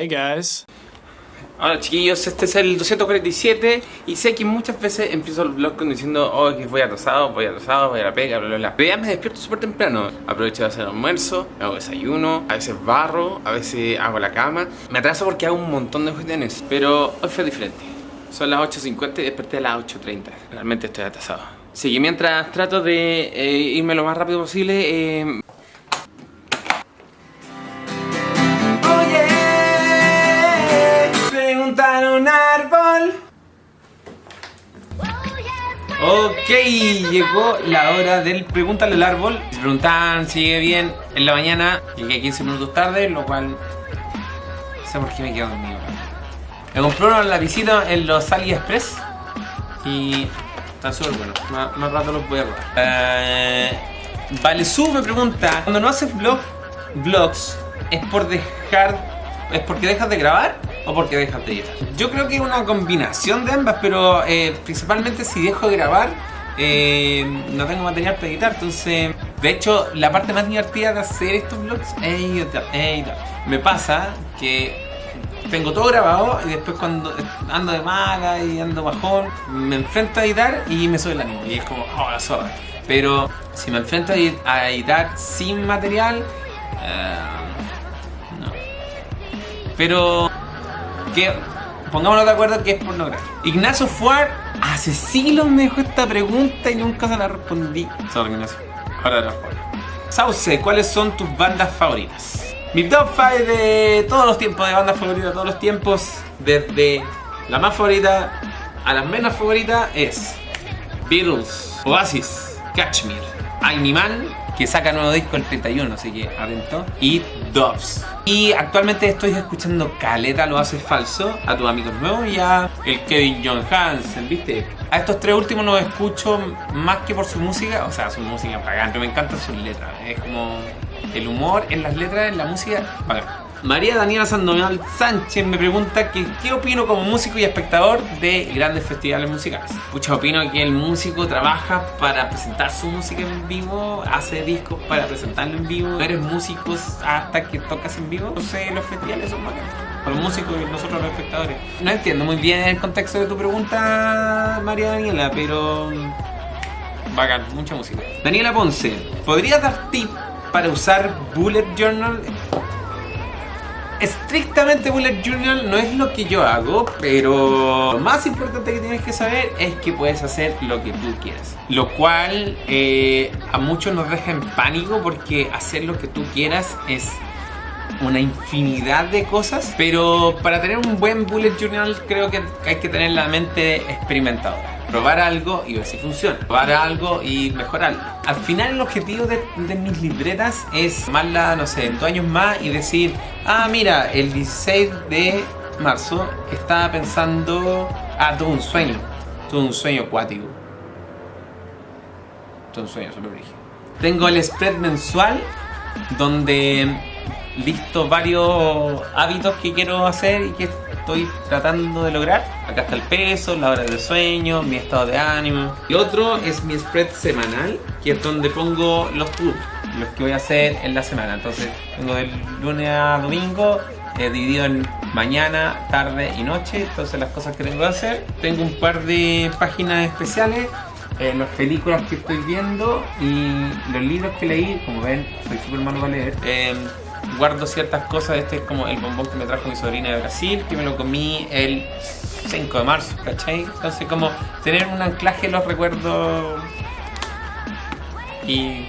Hey guys. Hola chiquillos, este es el 247 y sé que muchas veces empiezo el vlog diciendo oh que voy atrasado, voy atrasado, voy a la pega, bla bla bla Pero ya me despierto súper temprano, aprovecho de hacer almuerzo, hago desayuno, a veces barro, a veces hago la cama. Me atraso porque hago un montón de cuestiones, pero hoy fue diferente. Son las 8.50 y desperté a las 8.30, realmente estoy atrasado. Así que mientras trato de eh, irme lo más rápido posible eh, Ok, llegó la hora del pregúntale al árbol. Se preguntaban si sigue bien en la mañana. Llegué 15 minutos tarde, lo cual... No sé por qué me quedo dormido. Me compré una lapicito en los AliExpress. Y... Está súper bueno. Más, rato los voy a probar. Eh, vale, su me pregunta. Cuando no haces vlog, vlogs, ¿es por dejar... ¿Es porque dejas de grabar? O porque dejas de editar. Yo creo que es una combinación de ambas, pero eh, principalmente si dejo de grabar, eh, no tengo material para editar, entonces... De hecho, la parte más divertida de hacer estos vlogs es editar. Me pasa que tengo todo grabado y después cuando ando de mala y ando bajón, me enfrento a editar y me sube el ánimo. Y es como, oh, la zorra. Pero si me enfrento a editar sin material, eh, no. Pero que pongámonos de acuerdo que es pornográfico. Ignacio Fuar hace siglos me dejó esta pregunta y nunca se la respondí. Sorry Ignacio, ahora la. Sauce, ¿cuáles son tus bandas favoritas? Mi top 5 de todos los tiempos, de bandas favoritas de todos los tiempos, desde la más favorita a la menos favorita es Beatles, Oasis, Kashmir, Man que saca nuevo disco el 31, así que atento, y Doves. Y actualmente estoy escuchando Caleta lo hace falso, a tus amigos nuevos y a el Kevin John Hansen, ¿viste? A estos tres últimos los escucho más que por su música, o sea, su música pagante, me encantan sus letras, es como el humor en las letras, en la música, pagante. María Daniela Sandoval Sánchez me pregunta que qué opino como músico y espectador de grandes festivales musicales. Pucha, opino que el músico trabaja para presentar su música en vivo, hace discos para presentarlo en vivo. Eres músico hasta que tocas en vivo. No sé, los festivales son bacanos. Para los músicos y nosotros los espectadores. No entiendo muy bien el contexto de tu pregunta, María Daniela, pero... Bacán, mucha música. Daniela Ponce, ¿podrías dar tip para usar Bullet Journal? Estrictamente bullet journal no es lo que yo hago, pero lo más importante que tienes que saber es que puedes hacer lo que tú quieras. Lo cual eh, a muchos nos deja en pánico porque hacer lo que tú quieras es una infinidad de cosas, pero para tener un buen bullet journal creo que hay que tener la mente experimentadora probar algo y ver si funciona, probar algo y mejorarlo. Al final el objetivo de, mis libretas es la, no sé, dos años más y decir, ah mira, el 16 de marzo estaba pensando, ah, tuve un sueño, tuve un sueño acuático. Tuve un sueño súper. Tengo el spread mensual donde listo varios hábitos que quiero hacer y que estoy tratando de lograr. Acá está el peso, la hora del sueño, mi estado de ánimo. Y otro es mi spread semanal, que es donde pongo los tours, los que voy a hacer en la semana. Entonces tengo del lunes a domingo, eh, dividido en mañana, tarde y noche. Entonces las cosas que tengo que hacer. Tengo un par de páginas especiales eh, las películas que estoy viendo y los libros que leí, como ven, soy súper malo para leer. Eh, guardo ciertas cosas. Este es como el bombón que me trajo mi sobrina de Brasil, que me lo comí el 5 de marzo, ¿cachai? Entonces como tener un anclaje los recuerdos. Y...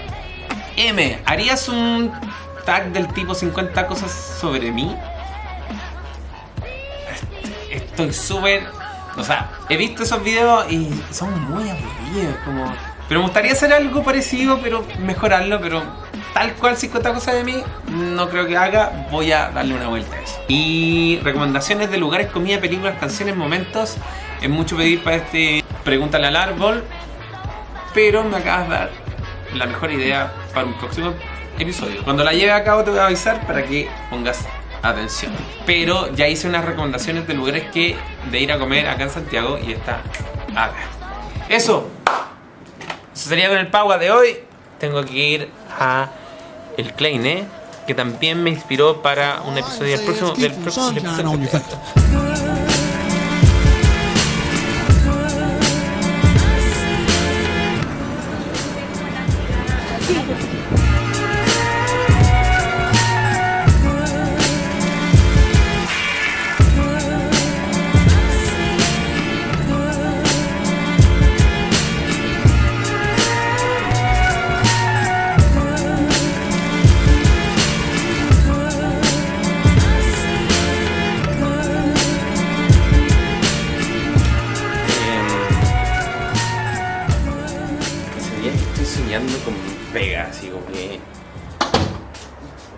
M, ¿harías un tag del tipo 50 cosas sobre mí? Estoy súper... O sea, he visto esos videos y son muy aburridos, como... Pero me gustaría hacer algo parecido, pero mejorarlo, pero tal cual 50 cosas de mí, no creo que haga, voy a darle una vuelta a eso. Y recomendaciones de lugares, comida, películas, canciones, momentos. Es mucho pedir para este Pregúntale al árbol, pero me acabas de dar la mejor idea para un próximo episodio. Cuando la lleve a cabo te voy a avisar para que pongas atención. Pero ya hice unas recomendaciones de lugares que de ir a comer acá en Santiago y está acá. Eso. Eso sería con el Pagua de hoy. Tengo que ir a el Kleine que también me inspiró para un episodio del próximo, del próximo del episodio.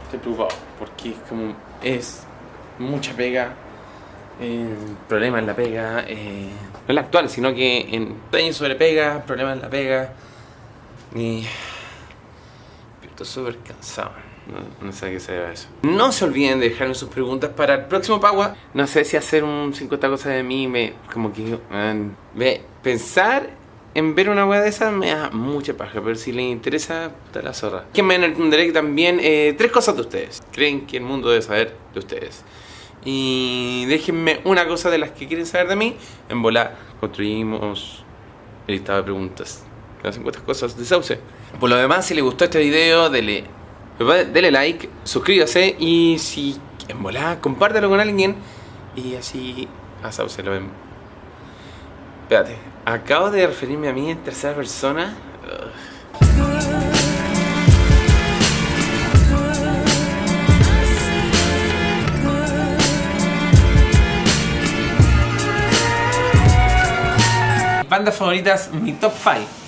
estoy preocupado porque como es mucha pega, eh, problemas en la pega, eh, no en la actual, sino que en años sobre pega, problemas en la pega y estoy súper cansado. No, sé qué se debe eso. No se olviden de dejarme sus preguntas para el próximo Pagua. No sé si hacer un 50 cosas de mí me. como que. man, ve, pensar en ver una wea de esas me da mucha paja, pero si les interesa, puta la zorra. Que me entenderé también eh, tres cosas de ustedes. Creen que el mundo debe saber de ustedes. Y déjenme una cosa de las que quieren saber de mí. En volar construimos el listado de preguntas. Las 50 cosas de Sauce. Por lo demás, si les gustó este video, dele, dele like, suscríbase y si en volar, compártelo con alguien. Y así a Sauce lo ven. Espérate, acabo de referirme a mí en tercera persona. Bandas favoritas, mi top 5.